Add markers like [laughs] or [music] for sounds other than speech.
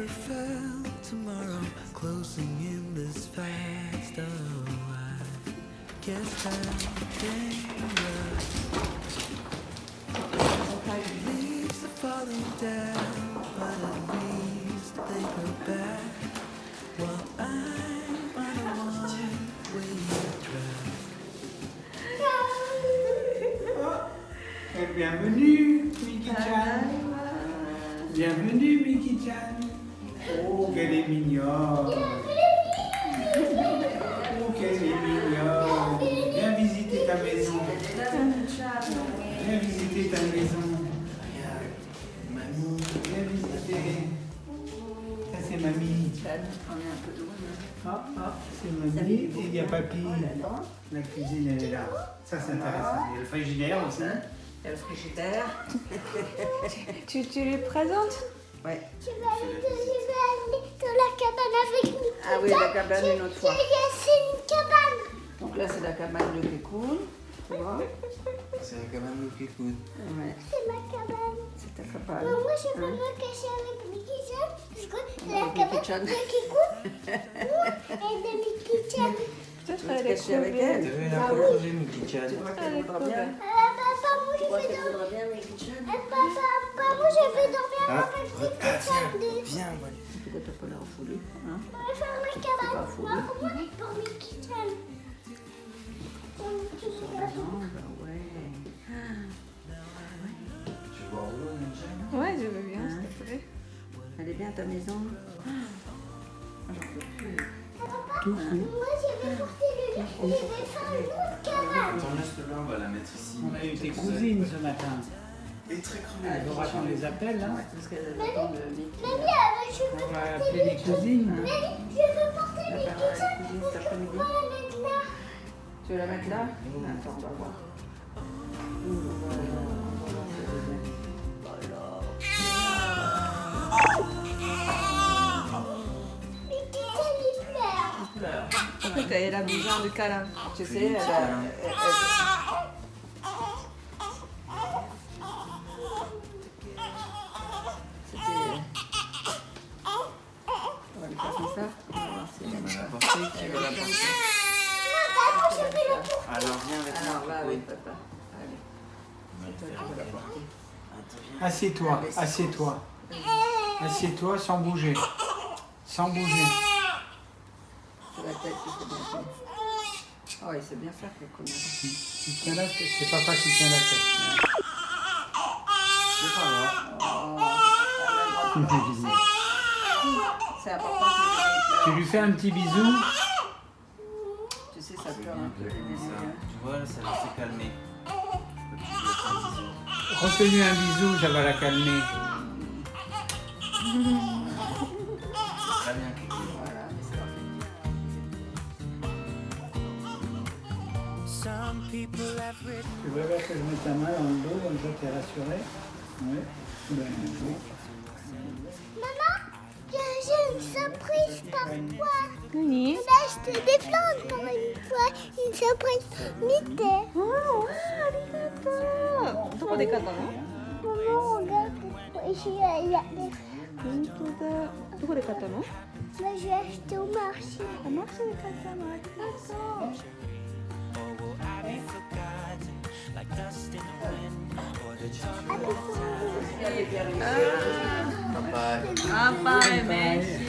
never felt tomorrow closing in this fast. Oh, I guess I'm dangerous. Leaves are falling down, but at least they go back. While I'm on a one-way track. [laughs] Bienvenue, Miki-chan. Bienvenue, Miki-chan. Oh, qu'elle est mignonne. Oh, qu'elle est mignonne. Viens visiter ta maison. Viens visiter ta maison. Mamie, viens visiter. Ça, c'est mamie. Ah, ah, c'est mamie. Et il y a papy. La cuisine, elle est là. Ça, c'est intéressant. Il y a le frigidaire aussi. Il y a le frigidaire. Tu, tu les présentes? Ouais. Je vais aller, vais dans la cabane avec Miki. Ah oui, la cabane une autre fois. C'est une cabane. Donc là, c'est la cabane de. Tu vois C'est le qui coûte. Ouais, C'est ma cabane. c'est ta cabane. Mais moi, je peux Hein me cacher avec Mickey Chan. Parce que c'est la cabane de Kikou. [laughs] et de Mickey Chan. Peut-être Tu veux te elle est cacher avec elle Tu veux la Tu Elle qu'elle voudra bien. Ah, papa, moi, Tu je crois vais qu'elle dormir. voudra Ah, papa, papa, moi, je vais dormir Ah, avec ah, viens, viens, voilà. Peut-être t'as pas l'air foulé. Hein Je vais faire ma pas cabane. fou. Moi, pour moi, pour Mickey Chan. Pour Mickey Chan. Non, bah ouais. Tu vois où, Ouais, je veux bien, Hein s'il te plaît. Elle est bien ta maison Ah, J'en peux plus. Tout Moi, je vais porter le lit. Je vais faire une autre cabane. Attends, laisse-le là, on va la mettre ici. On a eu tes cousines ce matin. Elle est très crevée. Ah, Il faudra qu'on les appelle. Hein. Parce qu'elle attend le Mickey. Mamie, je veux On va appeler les cousines. Mais je veux porter mes là. Tu veux la mettre là Attends, on va voir. Pleure. Écoute, elle a besoin de câlin. Tu sais, elle a... qui va la porter Papa, le. Alors viens avec Alors, moi, va Coco. avec papa. Allez, On va c'est le toi qui faire. vas la porter. Attends, viens. Assieds-toi, assieds-toi. Assieds-toi sans bouger. Sans bouger. C'est la tête qu'il faut bien faire. Oh, il sait bien faire, quel connard. Tu tiens la tête. C'est papa qui tient la tête. C'est pas grave. C'est important que Tu lui fais un petit bisou. Tu sais, ça pleure un peu ça. Tu vois, là, ça va se calmer. Fasses un bisou. Refais-lui un bisou, ça va la calmer. C'est très bien. Voilà, mais c'est parfait. Some people have written Tu veux bien que je mette ta main dans le dos, comme ça t'es rassuré Oui. Ben, oui. Maman, j'ai j'ai une surprise pour toi. Oui. On a acheté des plantes pour une fois. Une surprise Mickey. Oh, arigato. どこで買ったの Maman, regarde. Ici, il y a des... 本当だ。どこで買ったの Moi, j'ai acheté au marché. あ、マックスで買ったの。ありがとう。 Papa. Papa, merci. Allez, à la tienne, et à